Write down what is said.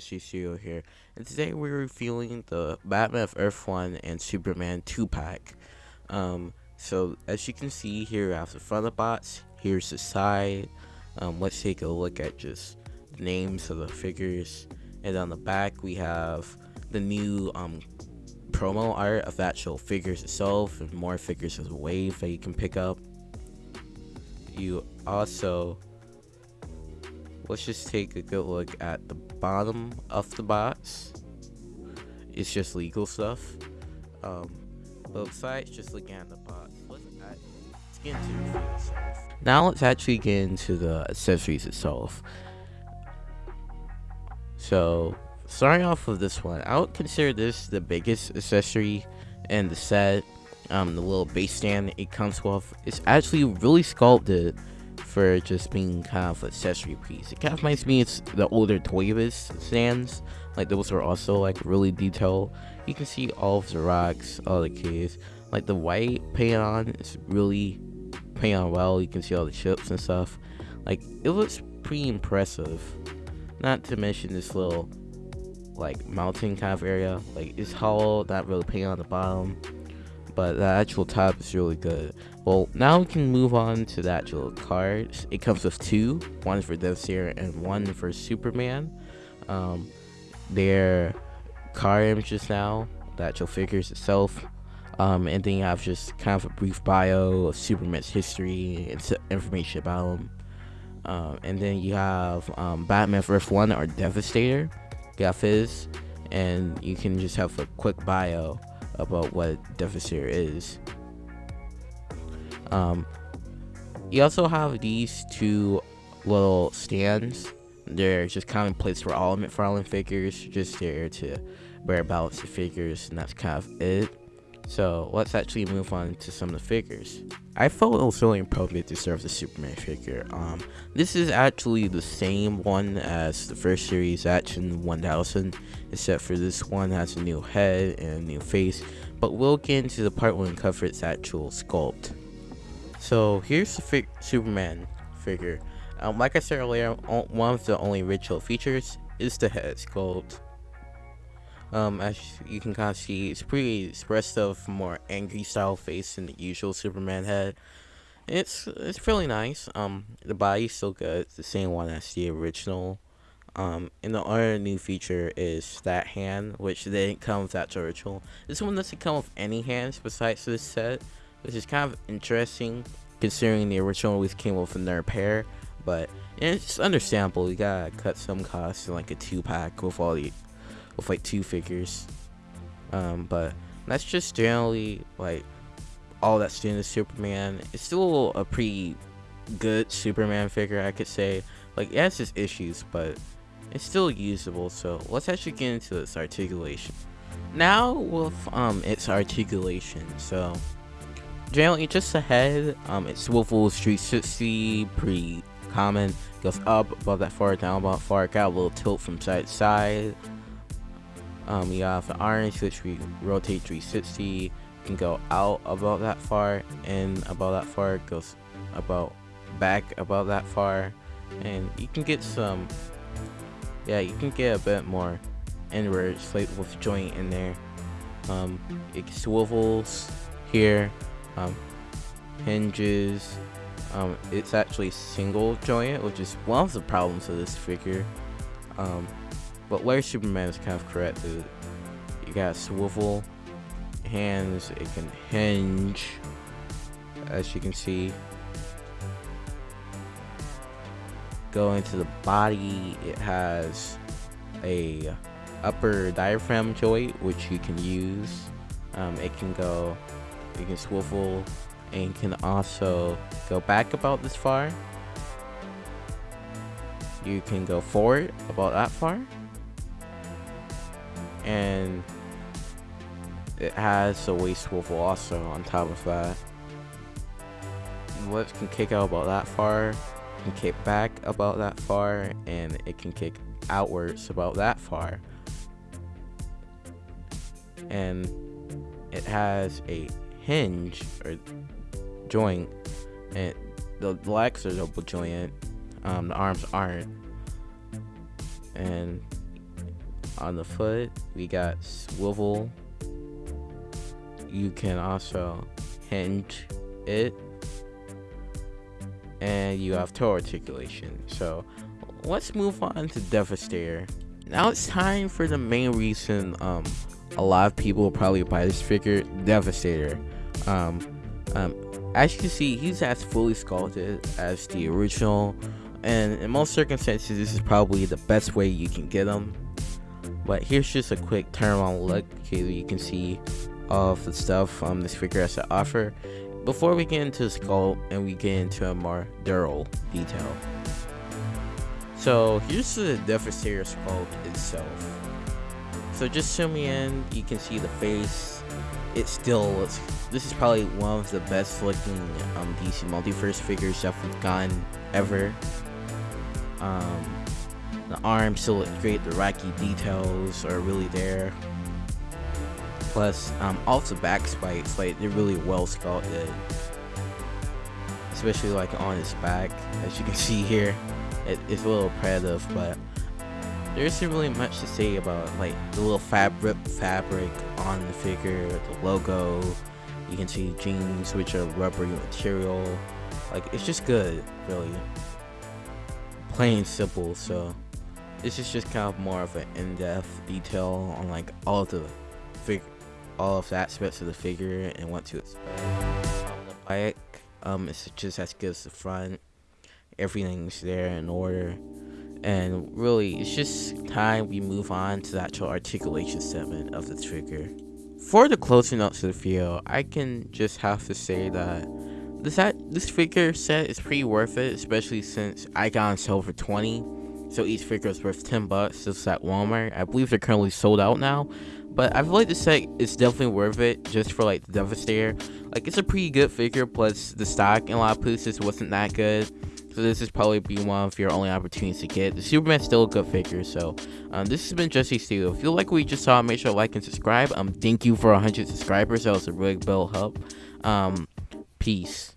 just Studio here, and today we're revealing the Batman of Earth 1 and Superman 2 pack. Um, so as you can see here, have the front of the box, here's the side. Um, let's take a look at just the names of the figures, and on the back we have the new um, promo art of actual figures itself, and more figures of the wave that you can pick up. You also let's just take a good look at the bottom of the box. It's just legal stuff. Um, but besides just looking at the box, let's, let's get into. Now let's actually get into the accessories itself. So, starting off with this one, I would consider this the biggest accessory in the set. Um, the little base stand it comes with is actually really sculpted for just being kind of accessory piece. It kind of reminds me it's the older Toy Biz stands. Like those are also like really detailed. You can see all of the rocks, all the keys. Like the white paint on is really paint on well. You can see all the chips and stuff. Like it looks pretty impressive. Not to mention this little like mountain kind of area. Like it's hollow, not really paint on the bottom but the actual top is really good. Well, now we can move on to the actual cards. It comes with two, one for Devastator and one for Superman. Um, their card images now, the actual figures itself. Um, and then you have just kind of a brief bio of Superman's history and information about him. Um, and then you have um, Batman First One or Devastator. You have his, and you can just have a quick bio about what Devastator is. Um, you also have these two little stands. They're just kind of placed for all of McFarlane figures, just there to bear balance the figures, and that's kind of it. So let's actually move on to some of the figures. I felt it was really appropriate to serve the Superman figure. Um, this is actually the same one as the first series Action 1000, except for this one has a new head and a new face. But we'll get into the part when we cover its actual sculpt. So here's the fi Superman figure. Um, like I said earlier, one of the only original features is the head sculpt. Um, as you can kind of see, it's pretty expressive, more angry style face than the usual Superman head. It's it's really nice. Um, the body's still good. It's the same one as the original. Um, and the other new feature is that hand, which didn't come with that original. This one doesn't come with any hands besides this set, which is kind of interesting considering the original always came with another pair. But it's understandable. You gotta cut some costs in like a two pack with all the with like two figures. Um, but that's just generally like all that's doing to Superman. It's still a pretty good Superman figure, I could say. Like, it has its issues, but it's still usable. So let's actually get into its articulation. Now with um its articulation, so generally just ahead, um it swivels 360, pretty common. Goes up above that far, down about far, got a little tilt from side to side. Um, you have the orange, which we rotate 360. You can go out about that far and about that far. Goes about back about that far, and you can get some. Yeah, you can get a bit more inward like with joint in there. Um, it swivels here, um, hinges. Um, it's actually single joint, which is one of the problems of this figure. Um, but where Superman is kind of correct. You got swivel hands, it can hinge, as you can see. Going to the body, it has a upper diaphragm joint which you can use. Um, it can go, you can swivel, and can also go back about this far. You can go forward about that far and it has a waist swivel also on top of that. What can kick out about that far, can kick back about that far, and it can kick outwards about that far. And it has a hinge or joint, and the legs are double jointed. Um, the arms aren't, and on the foot. We got swivel. You can also hinge it. And you have toe articulation. So let's move on to devastator. Now it's time for the main reason um a lot of people will probably buy this figure devastator. Um um as you can see he's as fully sculpted as the original. And in most circumstances this is probably the best way you can get him but here's just a quick turn on look okay you can see all of the stuff um this figure has to offer. Before we get into the sculpt and we get into a more durable detail. So here's the devastator sculpt itself. So just zooming in you can see the face. It still looks this is probably one of the best looking um, DC multiverse figures that we've gotten ever. Um, the arms still look great the rocky details are really there. Plus um, the back spikes like they're really well sculpted. Especially like on his back as you can see here. It, it's a little repetitive but there isn't really much to say about like the little fabric fabric on the figure the logo. You can see jeans which are rubbery material. Like it's just good really. Plain simple so this is just kind of more of an in-depth detail on like all of the fig all of the aspects of the figure and what to expect. On the bike um it's just as good as the front. Everything's there in order. And really it's just time we move on to the actual articulation segment of the trigger. For the closing notes of the video i can just have to say that this this figure set is pretty worth it especially since i got on sale for 20 so each figure is worth 10 bucks this at walmart i believe they're currently sold out now but i feel like the set is definitely worth it just for like the devastator like it's a pretty good figure plus the stock in a lot of places wasn't that good so this is probably be one of your only opportunities to get. The Superman's still a good figure. So um, this has been Jesse Steele. If you like what you just saw, make sure to like and subscribe. Um, thank you for 100 subscribers. That was a really big help. Um, peace.